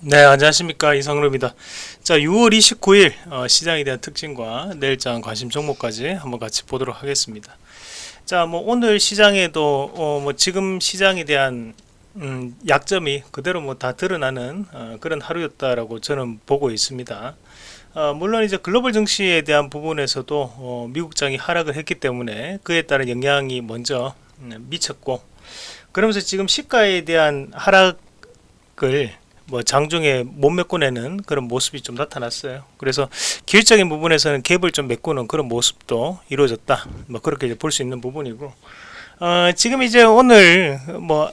네 안녕하십니까. 이성루입니다. 자 6월 29일 어, 시장에 대한 특징과 내일장 관심 종목까지 한번 같이 보도록 하겠습니다. 자 뭐 오늘 시장에도 어, 뭐 지금 시장에 대한 음, 약점이 그대로 뭐 다 드러나는 어, 그런 하루였다라고 저는 보고 있습니다. 어, 물론 이제 글로벌 증시에 대한 부분에서도 어, 미국장이 하락을 했기 때문에 그에 따른 영향이 먼저 음, 미쳤고 그러면서 지금 시가에 대한 하락을 뭐 장중에 못 메꿔내는 그런 모습이 좀 나타났어요. 그래서 기술적인 부분에서는 갭을 좀 메꾸는 그런 모습도 이루어졌다. 뭐 그렇게 볼 수 있는 부분이고 어, 지금 이제 오늘 뭐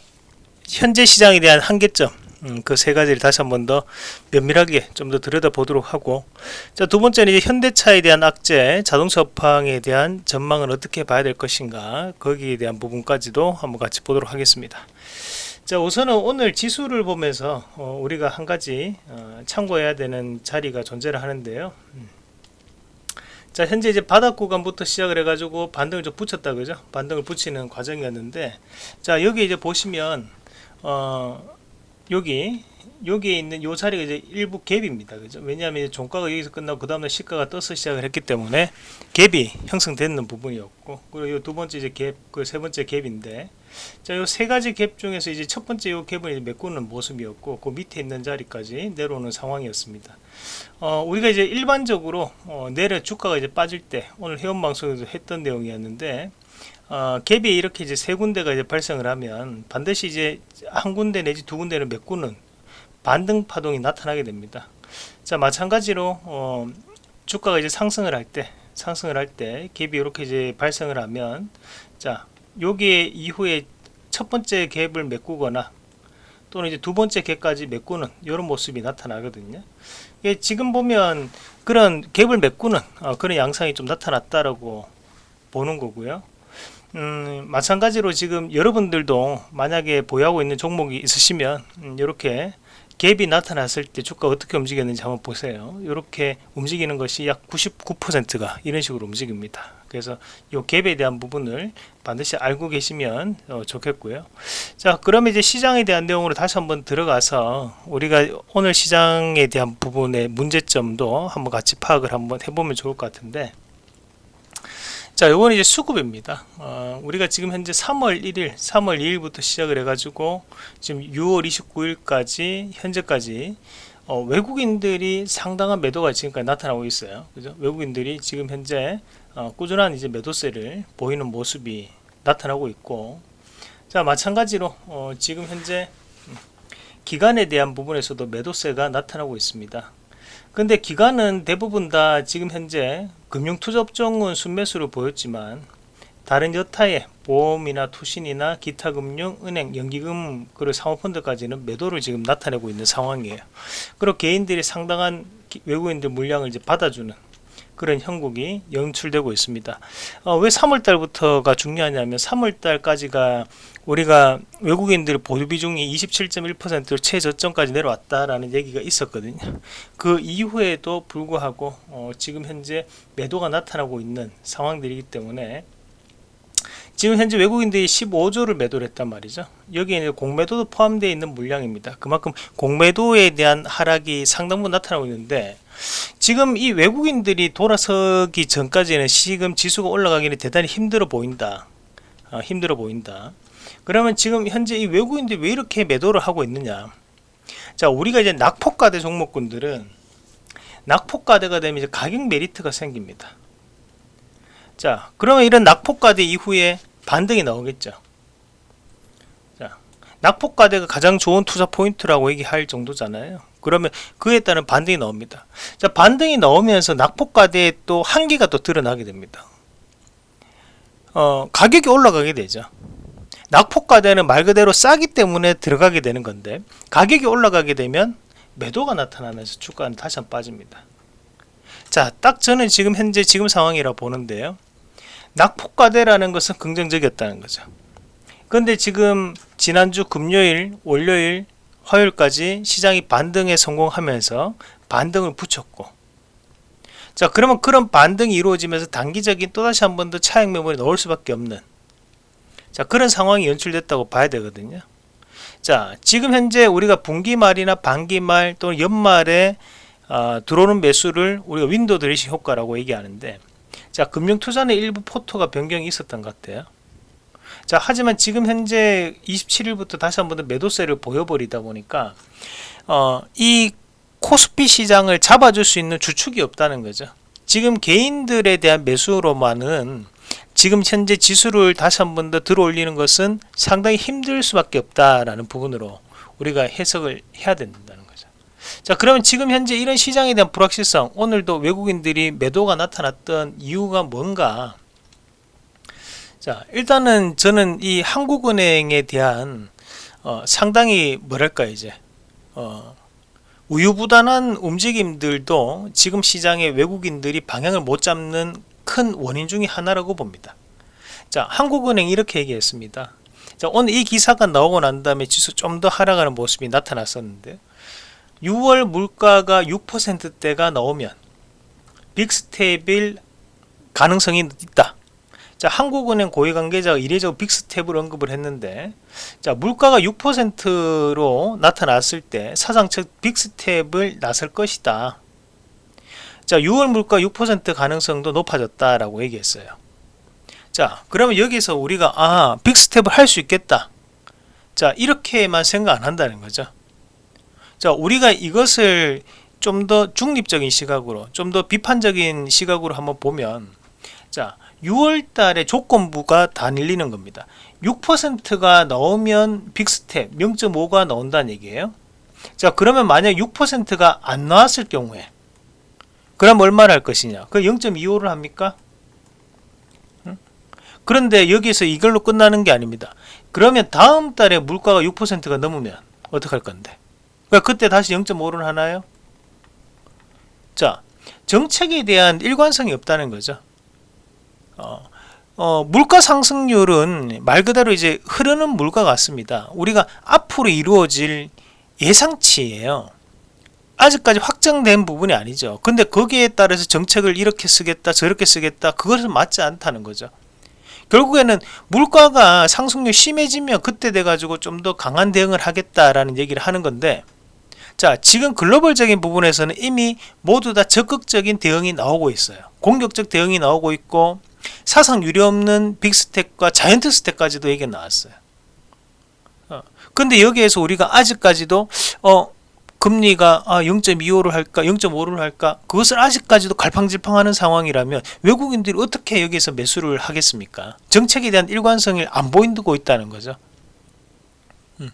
현재 시장에 대한 한계점 음, 그세 가지를 다시 한 번 더 면밀하게 좀 더 들여다보도록 하고 자 두 번째는 이제 현대차에 대한 악재 자동차 업황에 대한 전망을 어떻게 봐야 될 것인가 거기에 대한 부분까지도 한번 같이 보도록 하겠습니다 자 우선은 오늘 지수를 보면서 어, 우리가 한 가지 어, 참고해야 되는 자리가 존재를 하는데요. 음. 자 현재 이제 바닥 구간부터 시작을 해 가지고 반등을 좀 붙였다 그죠? 반등을 붙이는 과정이었는데 자 여기 이제 보시면 어 여기 여기에 있는 요 자리가 이제 일부 갭입니다 그죠? 왜냐하면 종가가 여기서 끝나고 그 다음날 시가가 떠서 시작을 했기 때문에 갭이 형성되는 부분이었고 그리고 요 두 번째 이제 갭 그 세 번째 갭인데 자 요 세 가지 갭 중에서 이제 첫 번째 요 갭을 메꾸는 모습이었고 그 밑에 있는 자리까지 내려오는 상황이었습니다 어 우리가 이제 일반적으로 어 내려 주가가 이제 빠질 때 오늘 회원 방송에서 했던 내용이었는데 어, 갭이 이렇게 이제 세 군데가 이제 발생을 하면 반드시 이제 한 군데 내지 두 군데를 메꾸는 반등 파동이 나타나게 됩니다. 자 마찬가지로 어, 주가가 이제 상승을 할 때 상승을 할 때 갭이 이렇게 이제 발생을 하면 자 여기에 이후에 첫 번째 갭을 메꾸거나 또는 이제 두 번째 갭까지 메꾸는 이런 모습이 나타나거든요. 지금 보면 그런 갭을 메꾸는 어, 그런 양상이 좀 나타났다라고 보는 거고요. 음, 마찬가지로 지금 여러분들도 만약에 보유하고 있는 종목이 있으시면 음, 이렇게 갭이 나타났을 때 주가 어떻게 움직였는지 한번 보세요. 이렇게 움직이는 것이 약 99%가 이런 식으로 움직입니다. 그래서 이 갭에 대한 부분을 반드시 알고 계시면 어, 좋겠고요. 자 그러면 이제 시장에 대한 내용으로 다시 한번 들어가서 우리가 오늘 시장에 대한 부분의 문제점도 한번 같이 파악을 한번 해보면 좋을 것 같은데 자 요건 이제 수급입니다. 어, 우리가 지금 현재 3월 1일 3월 2일부터 시작을 해 가지고 지금 6월 29일까지 현재까지 어, 외국인들이 상당한 매도가 지금까지 나타나고 있어요. 그죠? 외국인들이 지금 현재 어, 꾸준한 이제 매도세를 보이는 모습이 나타나고 있고. 자 마찬가지로 어, 지금 현재 기간에 대한 부분에서도 매도세가 나타나고 있습니다 근데 기간은 대부분 다 지금 현재 금융투자업종은 순매수를 보였지만 다른 여타의 보험이나 투신이나 기타 금융, 은행, 연기금 그리고 사모펀드까지는 매도를 지금 나타내고 있는 상황이에요. 그리고 개인들이 상당한 외국인들 물량을 이제 받아주는 그런 형국이 연출되고 있습니다. 어, 왜 3월달부터가 중요하냐면 3월달까지가 우리가 외국인들 보유 비중이 27.1%로 최저점까지 내려왔다라는 얘기가 있었거든요. 그 이후에도 불구하고 어, 지금 현재 매도가 나타나고 있는 상황들이기 때문에 지금 현재 외국인들이 15조를 매도를 했단 말이죠. 여기에 공매도도 포함되어 있는 물량입니다. 그만큼 공매도에 대한 하락이 상당 부분 나타나고 있는데 지금 이 외국인들이 돌아서기 전까지는 지금 지수가 올라가기는 대단히 힘들어 보인다. 어, 힘들어 보인다. 그러면 지금 현재 이 외국인들이 왜 이렇게 매도를 하고 있느냐 자 우리가 이제 낙폭과대 종목군들은 낙폭과대가 되면 이제 가격 메리트가 생깁니다 자 그러면 이런 낙폭과대 이후에 반등이 나오겠죠 자 낙폭과대가 가장 좋은 투자 포인트라고 얘기할 정도잖아요 그러면 그에 따른 반등이 나옵니다. 자 반등이 나오면서 낙폭과대의 또 한계가 또 드러나게 됩니다. 어 가격이 올라가게 되죠. 낙폭과대는 말 그대로 싸기 때문에 들어가게 되는 건데 가격이 올라가게 되면 매도가 나타나면서 주가는 다시 한번 빠집니다. 자 딱 저는 지금 현재 지금 상황이라 보는데요. 낙폭과대라는 것은 긍정적이었다는 거죠. 근데 지금 지난주 금요일 월요일 화요일까지 시장이 반등에 성공하면서 반등을 붙였고. 자 그러면 그런 반등이 이루어지면서 단기적인 또다시 한 번 더 차익 매물이 나올 수밖에 없는. 자 그런 상황이 연출됐다고 봐야 되거든요. 자 지금 현재 우리가 분기 말이나 반기 말 또는 연말에 어, 들어오는 매수를 우리가 window dressing 효과라고 얘기하는데 자 금융투자는 일부 포트가 변경이 있었던 것 같아요 자 하지만 지금 현재 27일부터 다시 한번 더 매도세를 보여버리다 보니까 어, 이 코스피 시장을 잡아줄 수 있는 주축이 없다는 거죠 지금 개인들에 대한 매수로만은 지금 현재 지수를 다시 한번 더 들어올리는 것은 상당히 힘들 수밖에 없다라는 부분으로 우리가 해석을 해야 된다는 거죠. 자 그러면 지금 현재 이런 시장에 대한 불확실성 오늘도 외국인들이 매도가 나타났던 이유가 뭔가 자 일단은 저는 이 한국은행에 대한 어, 상당히 뭐랄까 이제 어, 우유부단한 움직임들도 지금 시장에 외국인들이 방향을 못 잡는 큰 원인 중의 하나라고 봅니다. 자, 한국은행 이렇게 얘기했습니다. 자, 오늘 이 기사가 나오고 난 다음에 지수 좀 더 하락하는 모습이 나타났었는데 6월 물가가 6%대가 나오면 big step일 가능성이 있다. 자, 한국은행 고위 관계자가 이례적으로 big step을 언급을 했는데 자, 물가가 6%로 나타났을 때 사상 첫 big step을 나설 것이다. 자 6월 물가 6% 가능성도 높아졌다라고 얘기했어요. 자 그러면 여기서 우리가 아 big step을 할 수 있겠다. 자 이렇게만 생각 안 한다는 거죠. 자 우리가 이것을 좀 더 중립적인 시각으로 좀 더 비판적인 시각으로 한번 보면 자 6월 달에 조건부가 다 밀리는 겁니다. 6%가 나오면 빅스텝 0.5가 나온다는 얘기예요. 자 그러면 만약 6%가 안 나왔을 경우에 그럼 얼마를 할 것이냐? 그 0.25를 합니까? 그런데 여기서 이걸로 끝나는 게 아닙니다. 그러면 다음 달에 물가가 6%가 넘으면 어떡할 건데? 그러니까 그때 다시 0.5를 하나요? 자 정책에 대한 일관성이 없다는 거죠 어, 어, 물가 상승률은 말 그대로 이제 흐르는 물가 같습니다. 우리가 앞으로 이루어질 예상치예요. 아직까지 확정된 부분이 아니죠. 근데 거기에 따라서 정책을 이렇게 쓰겠다 저렇게 쓰겠다 그것은 맞지 않다는 거죠. 결국에는 물가가 상승률 심해지면 그때 돼 가지고 좀 더 강한 대응을 하겠다라는 얘기를 하는 건데 자 지금 글로벌적인 부분에서는 이미 모두 다 적극적인 대응이 나오고 있어요. 공격적 대응이 나오고 있고 사상 유례없는 빅스택과 자이언트 스택까지도 얘기 나왔어요. 어, 근데 여기에서 우리가 아직까지도 어 금리가 아 0.25를 할까 0.5를 할까 그것을 아직까지도 갈팡질팡하는 상황이라면 외국인들이 어떻게 여기서 매수를 하겠습니까? 정책에 대한 일관성을 안 보인두고 있다는 거죠. 음.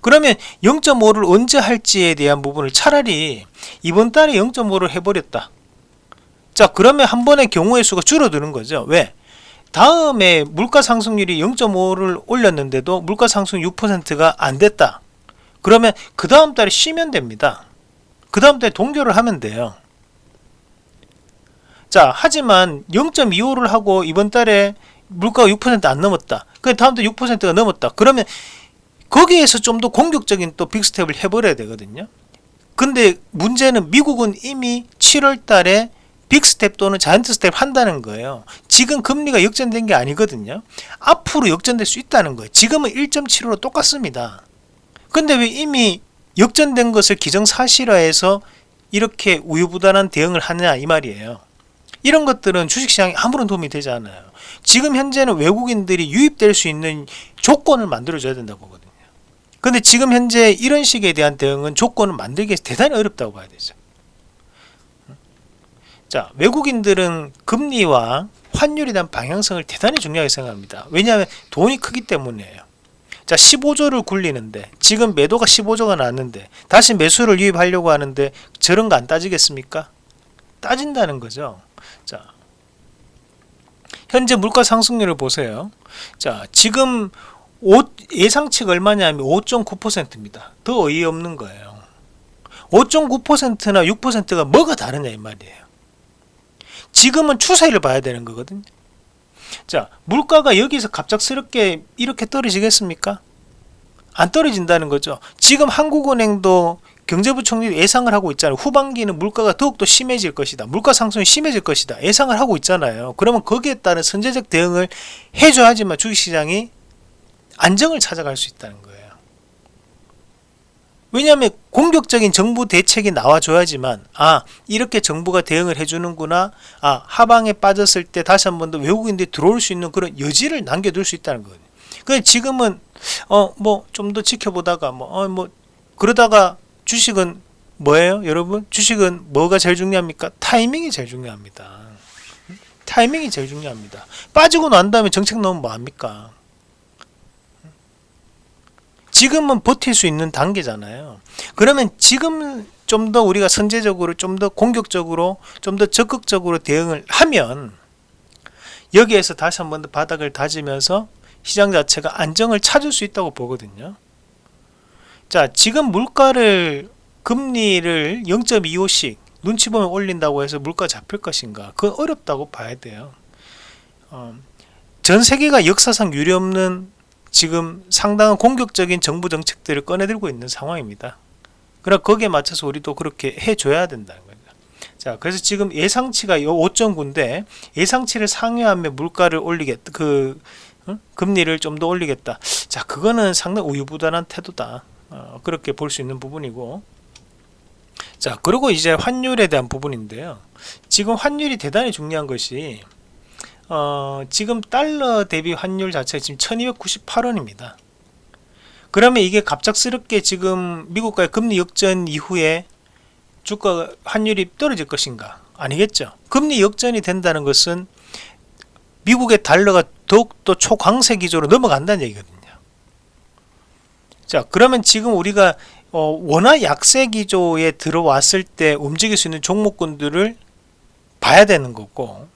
그러면 0.5를 언제 할지에 대한 부분을 차라리 이번 달에 0.5를 해버렸다 자 그러면 한 번의 경우의 수가 줄어드는 거죠. 왜? 다음에 물가 상승률이 0.5를 올렸는데도 물가 상승 6%가 안 됐다. 그러면 그 다음 달에 쉬면 됩니다. 그 다음 달에 동결을 하면 돼요. 자 하지만 0.25를 하고 이번 달에 물가가 6%안 넘었다. 그 다음 달 6%가 넘었다. 그러면 거기에서 좀 더 공격적인 또 big step을 해버려야 되거든요. 근데 문제는 미국은 이미 7월 달에 big step 또는 giant step 한다는 거예요. 지금 금리가 역전된 게 아니거든요. 앞으로 역전될 수 있다는 거예요. 지금은 1.75로 똑같습니다. 근데 왜 이미 역전된 것을 기정사실화해서 이렇게 우유부단한 대응을 하느냐 이 말이에요. 이런 것들은 주식시장에 아무런 도움이 되지 않아요. 지금 현재는 외국인들이 유입될 수 있는 조건을 만들어 줘야 된다고 보거든요. 근데 지금 현재 이런 식에 대한 대응은 조건을 만들기 대단히 어렵다고 봐야 되죠 자 외국인들은 금리와 환율에 대한 방향성을 대단히 중요하게 생각합니다. 왜냐하면 돈이 크기 때문이에요. 자 15조를 굴리는데 지금 매도가 15조가 나왔는데 다시 매수를 유입하려고 하는데 저런 거 안 따지겠습니까? 따진다는 거죠. 자 현재 물가 상승률을 보세요. 자 지금 5, 예상치가 얼마냐면 5.9%입니다. 더 어이없는 거예요. 5.9%나 6%가 뭐가 다르냐 이 말이에요 지금은 추세를 봐야 되는 거거든요. 자 물가가 여기서 갑작스럽게 이렇게 떨어지겠습니까? 안 떨어진다는 거죠. 지금 한국은행도 경제부총리 예상을 하고 있잖아요. 후반기는 물가가 더욱더 심해질 것이다. 물가 상승이 심해질 것이다. 예상을 하고 있잖아요. 그러면 거기에 따른 선제적 대응을 해줘야지만 주식시장이 안정을 찾아갈 수 있다는 거예요 왜냐하면 공격적인 정부 대책이 나와줘야지만 아 이렇게 정부가 대응을 해주는구나 아 하방에 빠졌을 때 다시 한 번 더 외국인들이 들어올 수 있는 그런 여지를 남겨둘 수 있다는 거거든요. 근데 지금은 어 뭐 좀 더 지켜보다가 뭐어 뭐 그러다가 주식은 뭐예요 여러분? 주식은 뭐가 제일 중요합니까? 타이밍이 제일 중요합니다. 타이밍이 제일 중요합니다. 빠지고 난 다음에 정책 넣으면 뭐합니까 지금은 버틸 수 있는 단계잖아요. 그러면 지금 좀 더 우리가 선제적으로 좀 더 공격적으로 좀 더 적극적으로 대응을 하면 여기에서 다시 한 번 더 바닥을 다지면서 시장 자체가 안정을 찾을 수 있다고 보거든요. 자, 지금 물가를 금리를 0.25씩 눈치 보면 올린다고 해서 물가 잡힐 것인가? 그건 어렵다고 봐야 돼요. 어, 전 세계가 역사상 유례없는 지금 상당한 공격적인 정부 정책들을 꺼내들고 있는 상황입니다. 그럼 거기에 맞춰서 우리도 그렇게 해줘야 된다는 거죠. 자, 그래서 지금 예상치가 5.9인데 예상치를 상회하며 물가를 올리겠다. 그 어? 금리를 좀 더 올리겠다. 자, 그거는 상당히 우유부단한 태도다. 어, 그렇게 볼 수 있는 부분이고. 자, 그리고 이제 환율에 대한 부분인데요. 지금 환율이 대단히 중요한 것이 어, 지금 달러 대비 환율 자체가 지금 1298원입니다. 그러면 이게 갑작스럽게 지금 미국과의 금리 역전 이후에 주가 환율이 떨어질 것인가? 아니겠죠. 금리 역전이 된다는 것은 미국의 달러가 더욱더 초강세 기조로 넘어간다는 얘기거든요. 자, 그러면 지금 우리가 어, 원화 약세 기조에 들어왔을 때 움직일 수 있는 종목군들을 봐야 되는 거고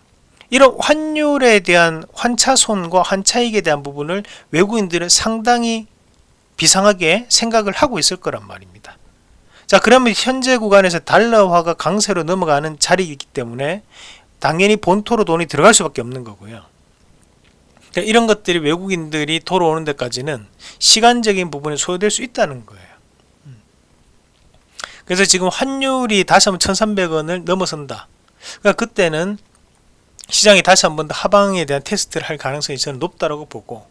이런 환율에 대한 환차손과 환차익에 대한 부분을 외국인들은 상당히 비상하게 생각을 하고 있을 거란 말입니다. 자 그러면 현재 구간에서 달러화가 강세로 넘어가는 자리이기 때문에 당연히 본토로 돈이 들어갈 수밖에 없는 거고요. 그러니까 이런 것들이 외국인들이 돌아오는 데까지는 시간적인 부분이 소요될 수 있다는 거예요. 음. 그래서 지금 환율이 다시 한번 1300원을 넘어선다. 그러니까 그때는 시장이 다시 한 번 더 하방에 대한 테스트를 할 가능성이 저는 높다고 보고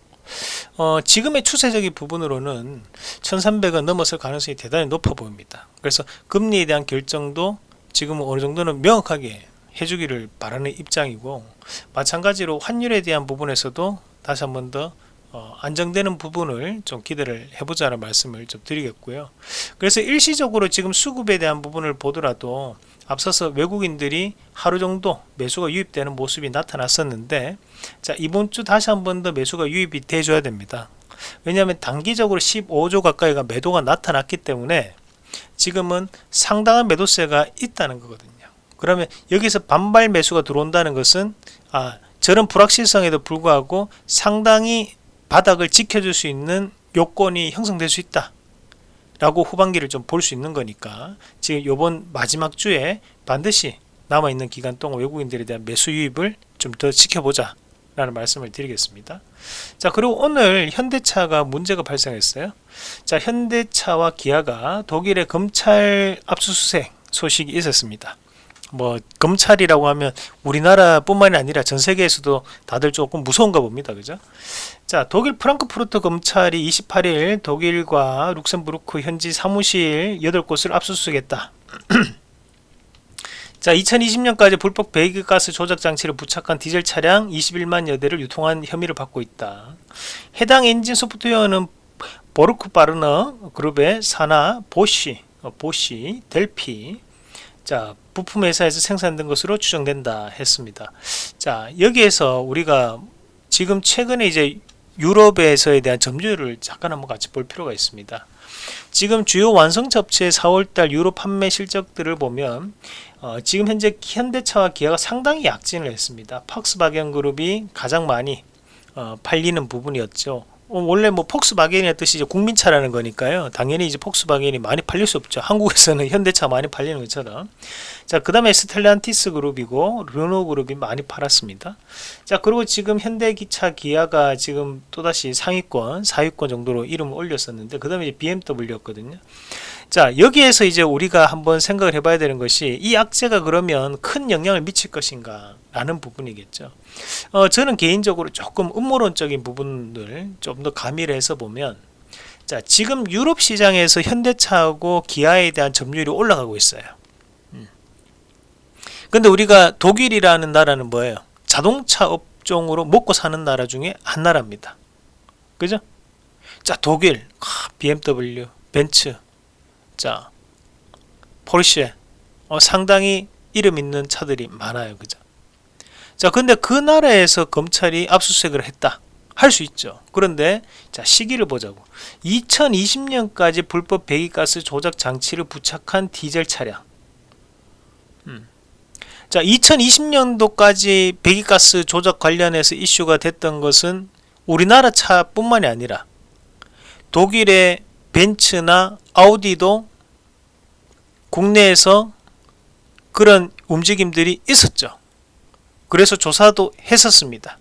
어, 지금의 추세적인 부분으로는 1300원 넘었을 가능성이 대단히 높아 보입니다. 그래서 금리에 대한 결정도 지금 어느 정도는 명확하게 해주기를 바라는 입장이고 마찬가지로 환율에 대한 부분에서도 다시 한 번더 어, 안정되는 부분을 좀 기대를 해보자는 말씀을 좀 드리겠고요. 그래서 일시적으로 지금 수급에 대한 부분을 보더라도 앞서서 외국인들이 하루 정도 매수가 유입되는 모습이 나타났었는데 자 이번 주 다시 한 번 더 매수가 유입이 돼줘야 됩니다. 왜냐하면 단기적으로 15조 가까이가 매도가 나타났기 때문에 지금은 상당한 매도세가 있다는 거거든요. 그러면 여기서 반발 매수가 들어온다는 것은 아 저런 불확실성에도 불구하고 상당히 바닥을 지켜줄 수 있는 요건이 형성될 수 있다. 라고 후반기를 좀 볼 수 있는 거니까 지금 요번 마지막 주에 반드시 남아있는 기간 동안 외국인들에 대한 매수 유입을 좀 더 지켜보자 라는 말씀을 드리겠습니다. 자 그리고 오늘 현대차가 문제가 발생했어요. 자 현대차와 기아가 독일의 검찰 압수수색 소식이 있었습니다 뭐 검찰이라고 하면 우리나라 뿐만이 아니라 전 세계에서도 다들 조금 무서운가 봅니다. 그죠? 자 독일 프랑크푸르트 검찰이 28일 독일과 룩셈부르크 현지 사무실 8곳을 압수수색했다. 자 2020년까지 불법 배기가스 조작 장치를 부착한 디젤 차량 21만 여 대를 유통한 혐의를 받고 있다. 해당 엔진 소프트웨어는 보르크 바르너 그룹의 사나 보쉬 어, 보쉬 델피. 자 부품 회사에서 생산된 것으로 추정된다 했습니다. 자 여기에서 우리가 지금 최근에 이제 유럽에서에 대한 점유율을 잠깐 한번 같이 볼 필요가 있습니다. 지금 주요 완성차 업체의 4월달 유럽 판매 실적들을 보면 어, 지금 현재 현대차와 기아가 상당히 약진을 했습니다. 팍스바겐 그룹이 가장 많이 어, 팔리는 부분이었죠. 어, 원래 뭐 폭스바겐의 뜻이 이제 국민차라는 거니까요. 당연히 이제 폭스바겐이 많이 팔릴 수 없죠. 한국에서는 현대차 많이 팔리는 것처럼. 자, 그 다음에 스텔란티스 그룹이고 르노 그룹이 많이 팔았습니다. 자, 그리고 지금 현대기차 기아가 지금 또다시 상위권, 4위권 정도로 이름을 올렸었는데 그 다음에 BMW였거든요. 자 여기에서 이제 우리가 한번 생각을 해봐야 되는 것이 이 악재가 그러면 큰 영향을 미칠 것인가 라는 부분이겠죠. 어, 저는 개인적으로 조금 음모론적인 부분을 좀 더 가미를 해서 보면 자 지금 유럽 시장에서 현대차하고 기아에 대한 점유율이 올라가고 있어요. 음. 근데 우리가 독일이라는 나라는 뭐예요? 자동차 업종으로 먹고 사는 나라 중에 한 나라입니다. 그죠? 자 독일 아, BMW 벤츠 자 포르쉐. 어, 상당히 이름 있는 차들이 많아요 그죠? 자 근데 그 나라에서 검찰이 압수수색을 했다. 할 수 있죠. 그런데 자 시기를 보자고. 2020년까지 불법 배기가스 조작 장치를 부착한 디젤 차량. 음. 자 2020년도까지 배기가스 조작 관련해서 이슈가 됐던 것은 우리나라 차뿐만이 아니라 독일의 벤츠나 아우디도 국내에서 그런 움직임들이 있었죠. 그래서 조사도 했었습니다.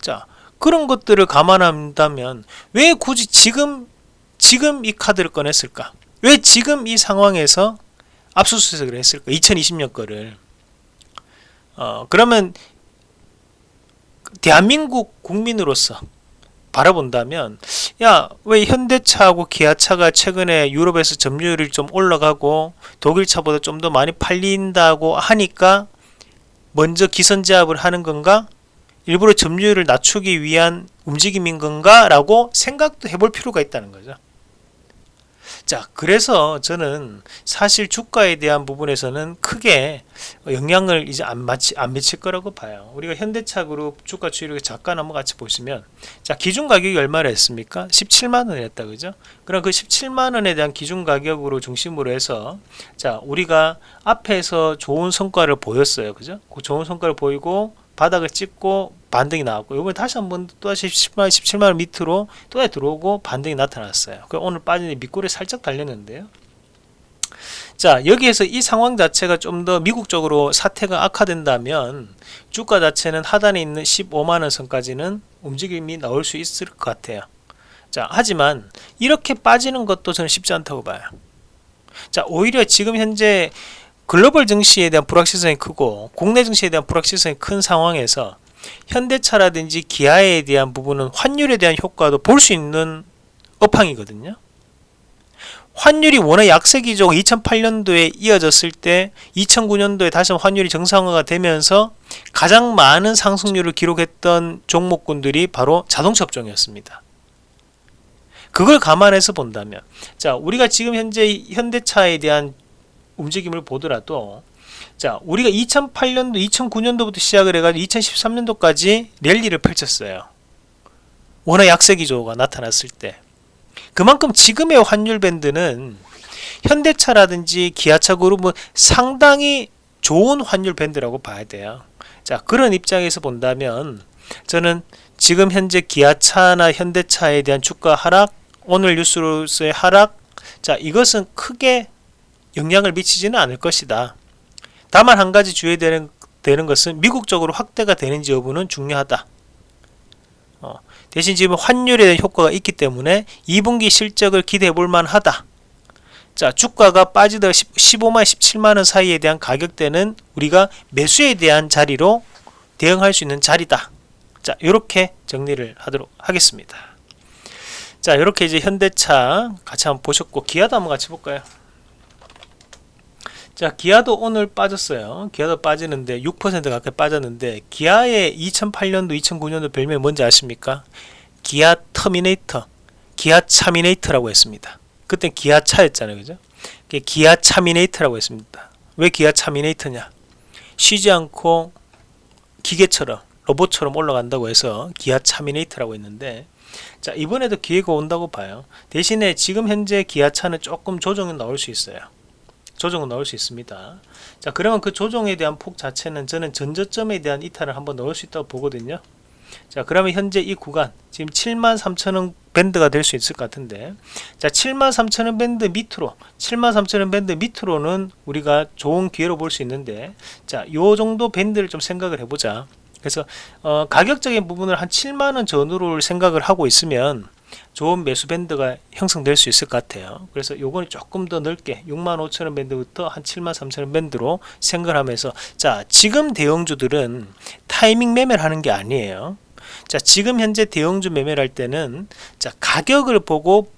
자 그런 것들을 감안한다면 왜 굳이 지금 지금 이 카드를 꺼냈을까? 왜 지금 이 상황에서 압수수색을 했을까? 2020년 거를. 어 그러면 대한민국 국민으로서 바라본다면 야 왜 현대차하고 기아차가 최근에 유럽에서 점유율이 좀 올라가고 독일차보다 좀 더 많이 팔린다고 하니까 먼저 기선제압을 하는 건가? 일부러 점유율을 낮추기 위한 움직임인 건가? 라고 생각도 해볼 필요가 있다는 거죠 자 그래서 저는 사실 주가에 대한 부분에서는 크게 영향을 이제 안, 마치, 안 미칠 거라고 봐요. 우리가 현대차 그룹 주가 추이를 잠깐 한번 같이 보시면 자 기준 가격이 얼마나 했습니까? 17만원 했다 그죠? 그럼 그 17만원에 대한 기준 가격으로 중심으로 해서 자 우리가 앞에서 좋은 성과를 보였어요 그죠? 그 좋은 성과를 보이고 바닥을 찍고 반등이 나왔고 이번에 다시 한번 또다시 17만, 17만원 밑으로 또 다시 들어오고 반등이 나타났어요. 그 오늘 빠진 밑골에 살짝 달렸는데요. 자 여기에서 이 상황 자체가 좀 더 미국 적으로 사태가 악화된다면 주가 자체는 하단에 있는 15만원 선까지는 움직임이 나올 수 있을 것 같아요. 자 하지만 이렇게 빠지는 것도 저는 쉽지 않다고 봐요. 자 오히려 지금 현재 글로벌 증시에 대한 불확실성이 크고 국내 증시에 대한 불확실성이 큰 상황에서 현대차라든지 기아에 대한 부분은 환율에 대한 효과도 볼 수 있는 업황이거든요. 환율이 워낙 약세기조 2008년도에 이어졌을 때 2009년도에 다시 환율이 정상화가 되면서 가장 많은 상승률을 기록했던 종목군들이 바로 자동차 업종이었습니다. 그걸 감안해서 본다면 자 우리가 지금 현재 현대차에 대한 움직임을 보더라도 자 우리가 2008년도 2009년도부터 시작을 해가지고 2013년도까지 랠리를 펼쳤어요. 워낙 약세 기조가 나타났을 때. 그만큼 지금의 환율 밴드는 현대차라든지 기아차 그룹은 상당히 좋은 환율 밴드라고 봐야 돼요. 자 그런 입장에서 본다면 저는 지금 현재 기아차나 현대차에 대한 주가 하락 오늘 뉴스로서의 하락 자 이것은 크게 영향을 미치지는 않을 것이다 다만 한 가지 주의해야 되는, 것은 미국적으로 확대가 되는지 여부는 중요하다. 어, 대신 지금 환율에 대한 효과가 있기 때문에 2분기 실적을 기대해 볼 만 하다. 자 주가가 빠지다 15만 17만원 사이에 대한 가격대는 우리가 매수에 대한 자리로 대응할 수 있는 자리다. 자 이렇게 정리를 하도록 하겠습니다. 자 이렇게 이제 현대차 같이 한번 보셨고 기아도 한번 같이 볼까요? 자 기아도 오늘 빠졌어요. 기아도 빠지는데 6% 가까이 빠졌는데 기아의 2008년도 2009년도 별명이 뭔지 아십니까? 기아 터미네이터 기아 차미네이터라고 했습니다. 그때 기아 차였잖아요 그죠? 기아 차미네이터라고 했습니다. 왜 기아 차미네이터냐? 쉬지 않고 기계처럼 로봇처럼 올라간다고 해서 기아 차미네이터라고 했는데 자 이번에도 기회가 온다고 봐요. 대신에 지금 현재 기아차는 조금 조정이 나올 수 있어요 조정은 나올 수 있습니다. 자 그러면 그 조정에 대한 폭 자체는 저는 전저점에 대한 이탈을 한번 나올 수 있다고 보거든요. 자 그러면 현재 이 구간 지금 73,000원 밴드가 될 수 있을 것 같은데 자 73,000원 밴드 밑으로 73,000원 밴드 밑으로는 우리가 좋은 기회로 볼 수 있는데 자요 정도 밴드를 좀 생각을 해보자. 그래서 어, 가격적인 부분을 한 7만원 전후로 생각을 하고 있으면 좋은 매수 밴드가 형성될 수 있을 것 같아요 그래서 요거는 조금 더 넓게 65,000원 밴드부터 한 73,000원 밴드로 생각하면서 자 지금 대형주들은 타이밍 매매를 하는 게 아니에요 자 지금 현재 대형주 매매를 할 때는 자 가격을 보고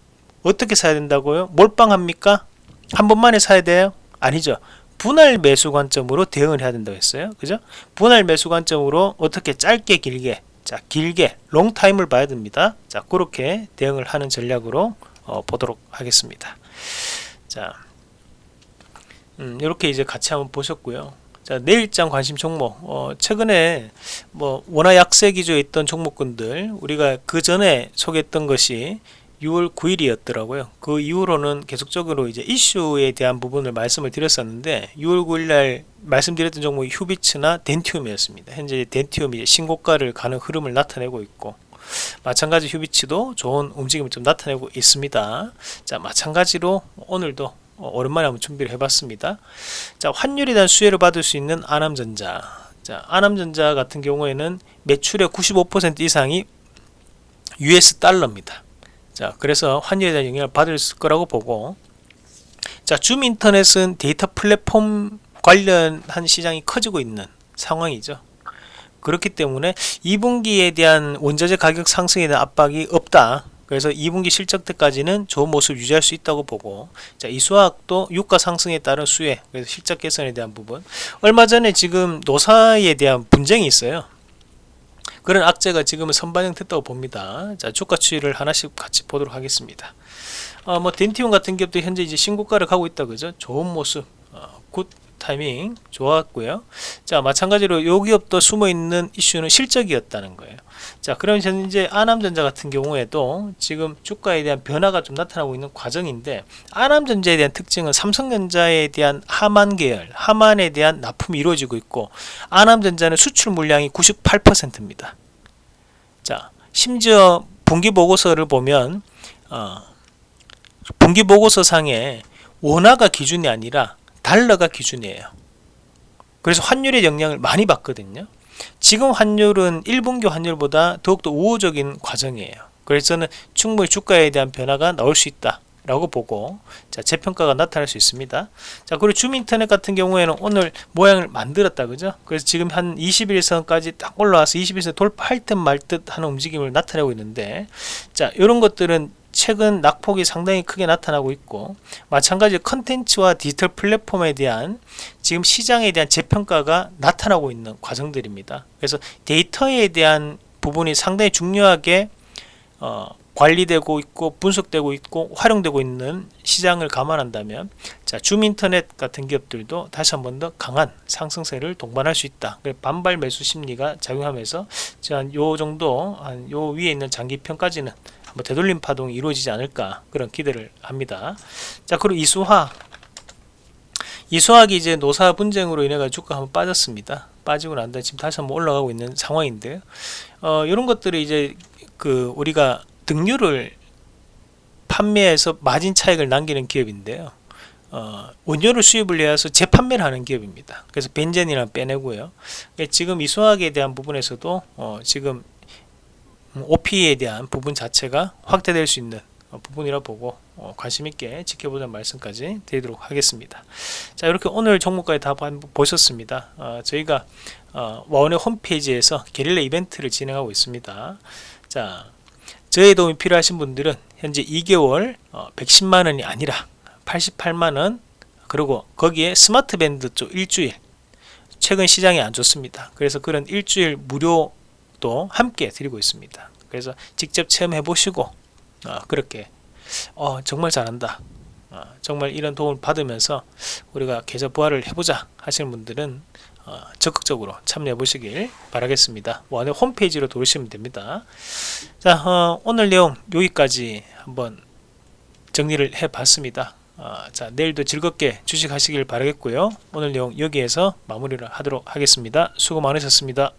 어떻게 사야 된다고요? 몰빵합니까? 한 번만에 사야 돼요? 아니죠. 분할 매수 관점으로 대응을 해야 된다고 했어요. 그죠? 분할 매수 관점으로 어떻게 짧게 길게 자 길게 롱타임을 봐야 됩니다. 자 그렇게 대응을 하는 전략으로 어, 보도록 하겠습니다. 자 음, 이렇게 이제 같이 한번 보셨고요. 자, 내일장 관심 종목. 어, 최근에 뭐 원화 약세 기조에 있던 종목군들 우리가 그 전에 소개했던 것이 6월 9일이었더라고요. 그 이후로는 계속적으로 이제 이슈에 대한 부분을 말씀을 드렸었는데 6월 9일 날 말씀드렸던 종목이 휴비츠나 덴티움이었습니다. 현재 덴티움이 신고가를 가는 흐름을 나타내고 있고 마찬가지 휴비츠도 좋은 움직임을 좀 나타내고 있습니다. 자, 마찬가지로 오늘도 오랜만에 한번 준비를 해봤습니다. 자, 환율에 대한 수혜를 받을 수 있는 아남전자. 자, 아남전자 같은 경우에는 매출의 95% 이상이 US 달러입니다. 자, 그래서 환율에 대한 영향을 받을 거라고 보고 자, 줌 인터넷은 데이터 플랫폼 관련한 시장이 커지고 있는 상황이죠. 그렇기 때문에 2분기에 대한 원자재 가격 상승에 대한 압박이 없다. 그래서 2분기 실적 때까지는 좋은 모습 유지할 수 있다고 보고 자, 이 수학도 유가 상승에 따른 수혜 그래서 실적 개선에 대한 부분 얼마 전에 지금 노사에 대한 분쟁이 있어요 그런 악재가 지금은 선반영됐다고 봅니다. 자 주가 추이를 하나씩 같이 보도록 하겠습니다. 어, 뭐 덴티움 같은 기업도 현재 이제 신고가를 가고 있다 그죠? 좋은 모습 어, good timing 좋았고요. 자 마찬가지로 요 기업도 숨어있는 이슈는 실적이었다는 거예요. 자 그럼 현재 아남전자 같은 경우에도 지금 주가에 대한 변화가 좀 나타나고 있는 과정인데 아남전자에 대한 특징은 삼성전자에 대한 하만 계열 하만에 대한 납품이 이루어지고 있고 아남전자는 수출 물량이 98%입니다. 자 심지어 분기보고서를 보면 어, 분기보고서 상에 원화가 기준이 아니라 달러가 기준이에요. 그래서 환율의 영향을 많이 받거든요. 지금 환율은 1분기 환율보다 더욱더 우호적인 과정이에요. 그래서 저는 충분히 주가에 대한 변화가 나올 수 있다. 라고 보고 자 재평가가 나타날 수 있습니다 자 그리고 줌인터넷 같은 경우에는 오늘 모양을 만들었다 그죠 그래서 지금 한 21선까지 딱 올라와서 21선 돌파할 듯 말 듯 하는 움직임을 나타내고 있는데 자 이런 것들은 최근 낙폭이 상당히 크게 나타나고 있고 마찬가지로 컨텐츠와 디지털 플랫폼에 대한 지금 시장에 대한 재평가가 나타나고 있는 과정들입니다. 그래서 데이터에 대한 부분이 상당히 중요하게 어, 관리되고 있고 분석되고 있고 활용되고 있는 시장을 감안한다면 자 줌인터넷 같은 기업들도 다시 한 번 더 강한 상승세를 동반할 수 있다. 반발 매수 심리가 작용하면서 요 정도 한 요 위에 있는 장기평까지는 뭐 되돌림 파동이 이루어지지 않을까 그런 기대를 합니다. 자 그리고 이수화 이수학이 이제 노사 분쟁으로 인해 가지고 주가 한번 빠졌습니다. 빠지고 난 다음에 지금 다시 한번 올라가고 있는 상황인데요. 어, 이런 것들이 이제 그 우리가 등유를 판매해서 마진 차익을 남기는 기업인데요. 어, 원료를 수입을 해서 재판매를 하는 기업입니다. 그래서 벤젠이랑 빼내고요. 지금 이수학에 대한 부분에서도 어, 지금 OP에 대한 부분 자체가 확대될 수 있는 어, 부분이라 보고 어, 관심 있게 지켜보자는 말씀까지 드리도록 하겠습니다. 자 이렇게 오늘 종목까지 다 보셨습니다. 어, 저희가 어, 와원의 홈페이지에서 게릴라 이벤트를 진행하고 있습니다. 자 저의 도움이 필요하신 분들은 현재 2개월 어, 110만원이 아니라 88만원 그리고 거기에 스마트 밴드 쪽 일주일 최근 시장이 안 좋습니다. 그래서 그런 일주일 무료 또 함께 드리고 있습니다. 그래서 직접 체험해 보시고 어, 그렇게 어, 정말 잘한다. 어, 정말 이런 도움을 받으면서 우리가 계좌 부활을 해보자 하시는 분들은 어, 적극적으로 참여해 보시길 바라겠습니다. 원의 홈페이지로 들어오시면 됩니다. 자 어, 오늘 내용 여기까지 한번 정리를 해 봤습니다. 어, 자 내일도 즐겁게 주식하시길 바라겠고요. 오늘 내용 여기에서 마무리를 하도록 하겠습니다. 수고 많으셨습니다.